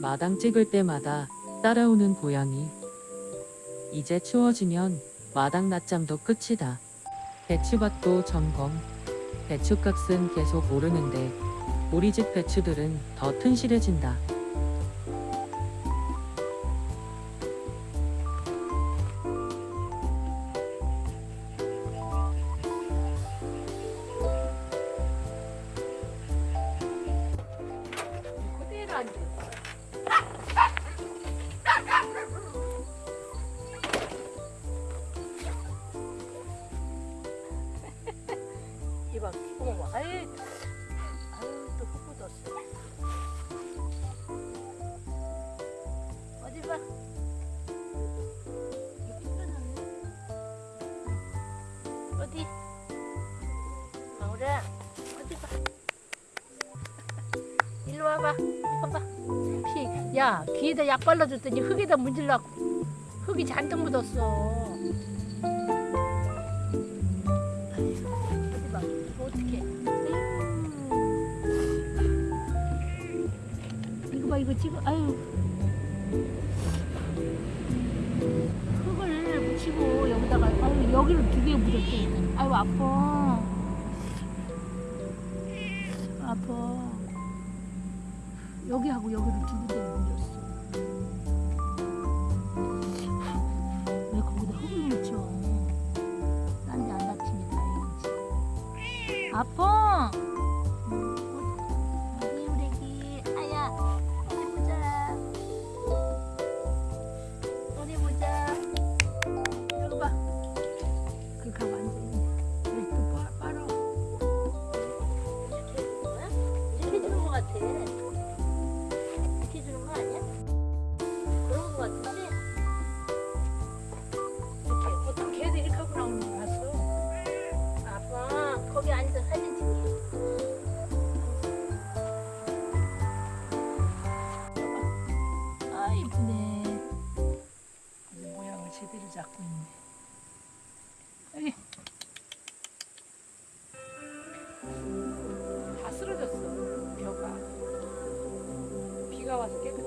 마당 찍을 때마다 따라오는 고양이 이제 추워지면 마당 낮잠도 끝이다. 배추밭도 점검 배추값은 계속 오르는데 우리 집 배추들은 더 튼실해진다. 이봐, 어머, 봐. 아유, 아유, 또 흙 묻었어. 어디 봐. 어디? 방울아, 어디 봐. 일로 와봐. 이거 봐. 피, 야, 귀에다 약 발라줬더니 흙에다 문질러. 흙이 잔뜩 묻었어. 이거 지금, 아유. 흙을 묻히고 여기다가, 아유, 여기를 두 개 묻었대. 아유, 아파. 아파. 여기하고 여기를 두 군데 옮겼어. 왜 거기다 흙을 묻혀? 딴 데 안 다행이지. 아파! 잡고 있네. 여기. 다 쓰러졌어 벼가 비가 와서 깨끗하게